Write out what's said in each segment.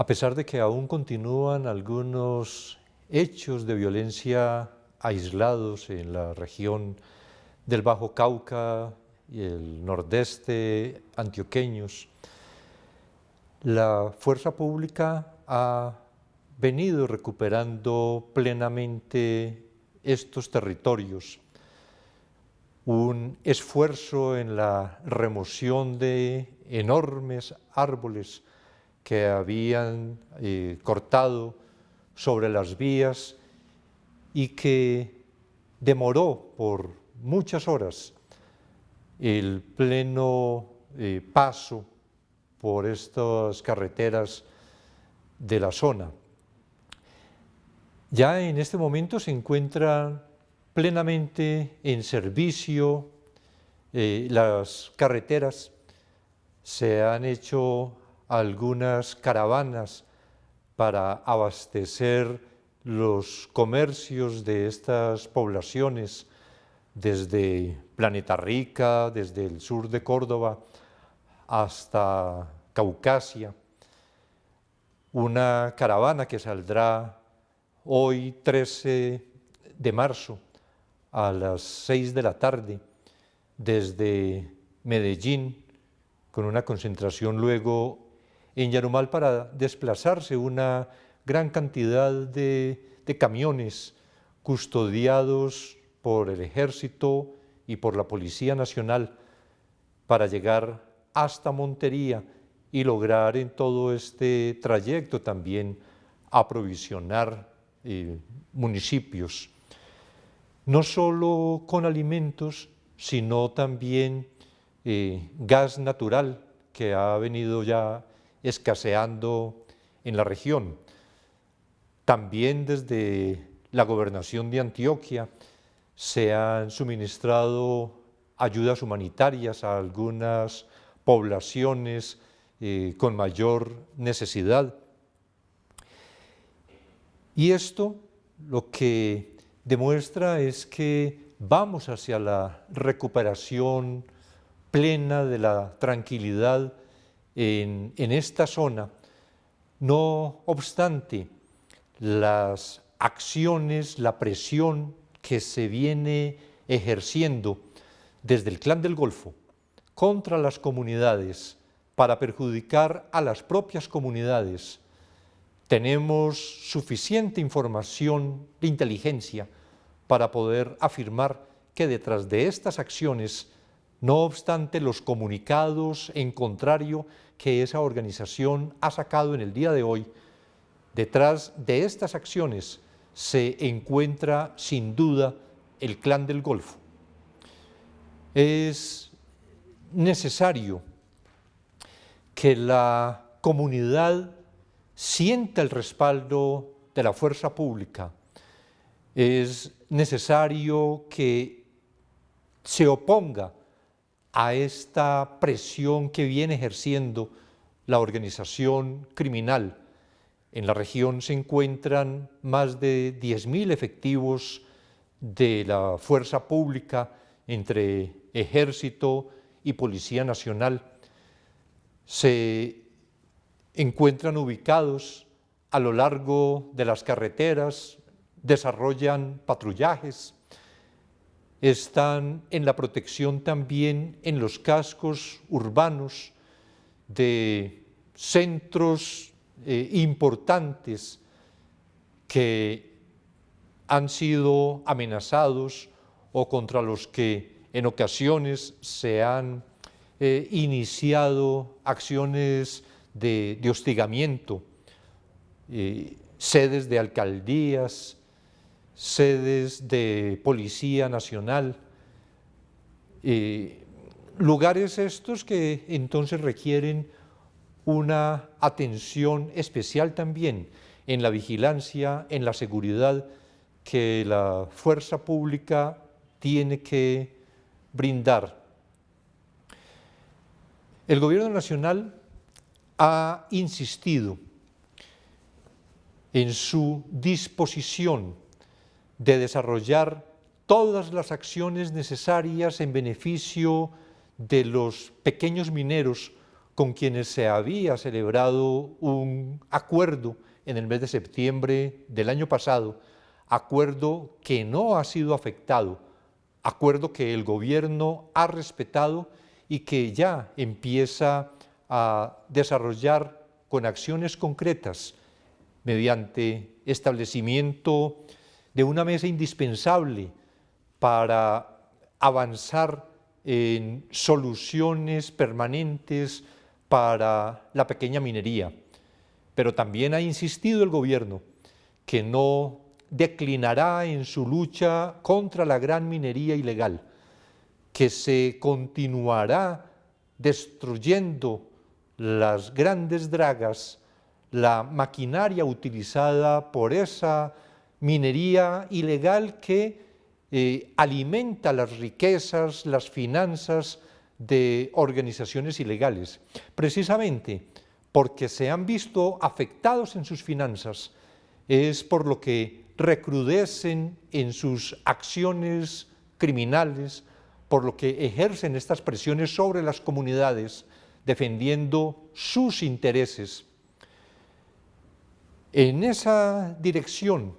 A pesar de que aún continúan algunos hechos de violencia aislados en la región del Bajo Cauca y el nordeste antioqueños, la fuerza pública ha venido recuperando plenamente estos territorios. Un esfuerzo en la remoción de enormes árboles que habían eh, cortado sobre las vías y que demoró por muchas horas el pleno eh, paso por estas carreteras de la zona. Ya en este momento se encuentran plenamente en servicio eh, las carreteras, se han hecho algunas caravanas para abastecer los comercios de estas poblaciones desde Planeta Rica, desde el sur de Córdoba hasta Caucasia. Una caravana que saldrá hoy 13 de marzo a las 6 de la tarde desde Medellín con una concentración luego en Yarumal para desplazarse una gran cantidad de, camiones custodiados por el ejército y por la Policía Nacional para llegar hasta Montería y lograr en todo este trayecto también aprovisionar eh, municipios, no solo con alimentos, sino también eh, gas natural que ha venido ya escaseando en la región. También desde la gobernación de Antioquia se han suministrado ayudas humanitarias a algunas poblaciones eh, con mayor necesidad. Y esto lo que demuestra es que vamos hacia la recuperación plena de la tranquilidad en, esta zona, no obstante las acciones, la presión que se viene ejerciendo desde el clan del Golfo contra las comunidades para perjudicar a las propias comunidades, tenemos suficiente información de inteligencia para poder afirmar que detrás de estas acciones no obstante los comunicados en contrario que esa organización ha sacado en el día de hoy, detrás de estas acciones se encuentra sin duda el clan del Golfo. Es necesario que la comunidad sienta el respaldo de la fuerza pública. Es necesario que se oponga a esta presión que viene ejerciendo la organización criminal. En la región se encuentran más de 10.000 efectivos de la fuerza pública entre ejército y policía nacional. Se encuentran ubicados a lo largo de las carreteras, desarrollan patrullajes, están en la protección también en los cascos urbanos de centros eh, importantes que han sido amenazados o contra los que en ocasiones se han eh, iniciado acciones de, hostigamiento, eh, sedes de alcaldías, sedes de Policía Nacional, lugares estos que entonces requieren una atención especial también en la vigilancia, en la seguridad que la fuerza pública tiene que brindar. El gobierno nacional ha insistido en su disposición de desarrollar todas las acciones necesarias en beneficio de los pequeños mineros con quienes se había celebrado un acuerdo en el mes de septiembre del año pasado, acuerdo que no ha sido afectado, acuerdo que el gobierno ha respetado y que ya empieza a desarrollar con acciones concretas mediante establecimiento de una mesa indispensable para avanzar en soluciones permanentes para la pequeña minería. Pero también ha insistido el gobierno que no declinará en su lucha contra la gran minería ilegal, que se continuará destruyendo las grandes dragas, la maquinaria utilizada por esa minería ilegal que eh, alimenta las riquezas, las finanzas de organizaciones ilegales, precisamente porque se han visto afectados en sus finanzas, es por lo que recrudecen en sus acciones criminales, por lo que ejercen estas presiones sobre las comunidades, defendiendo sus intereses. En esa dirección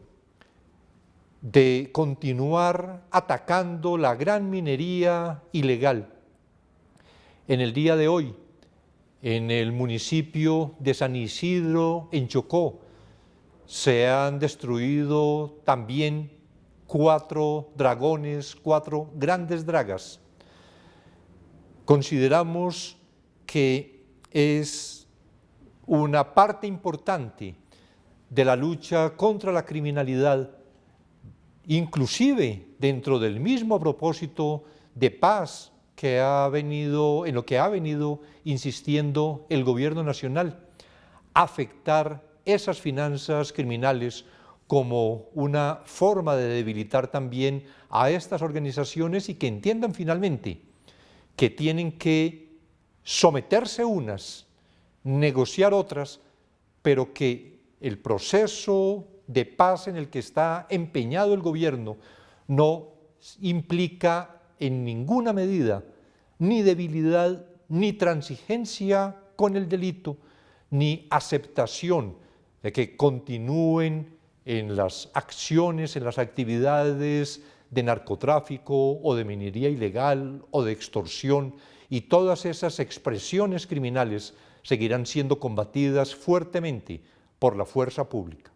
de continuar atacando la gran minería ilegal, en el día de hoy, en el municipio de San Isidro, en Chocó, se han destruido también cuatro dragones, cuatro grandes dragas. Consideramos que es una parte importante de la lucha contra la criminalidad, inclusive dentro del mismo propósito de paz que ha venido, en lo que ha venido insistiendo el gobierno nacional, afectar esas finanzas criminales como una forma de debilitar también a estas organizaciones y que entiendan finalmente que tienen que someterse unas, negociar otras, pero que el proceso de paz en el que está empeñado el gobierno no implica en ninguna medida ni debilidad, ni transigencia con el delito, ni aceptación de que continúen en las acciones, en las actividades de narcotráfico o de minería ilegal o de extorsión y todas esas expresiones criminales seguirán siendo combatidas fuertemente por la fuerza pública.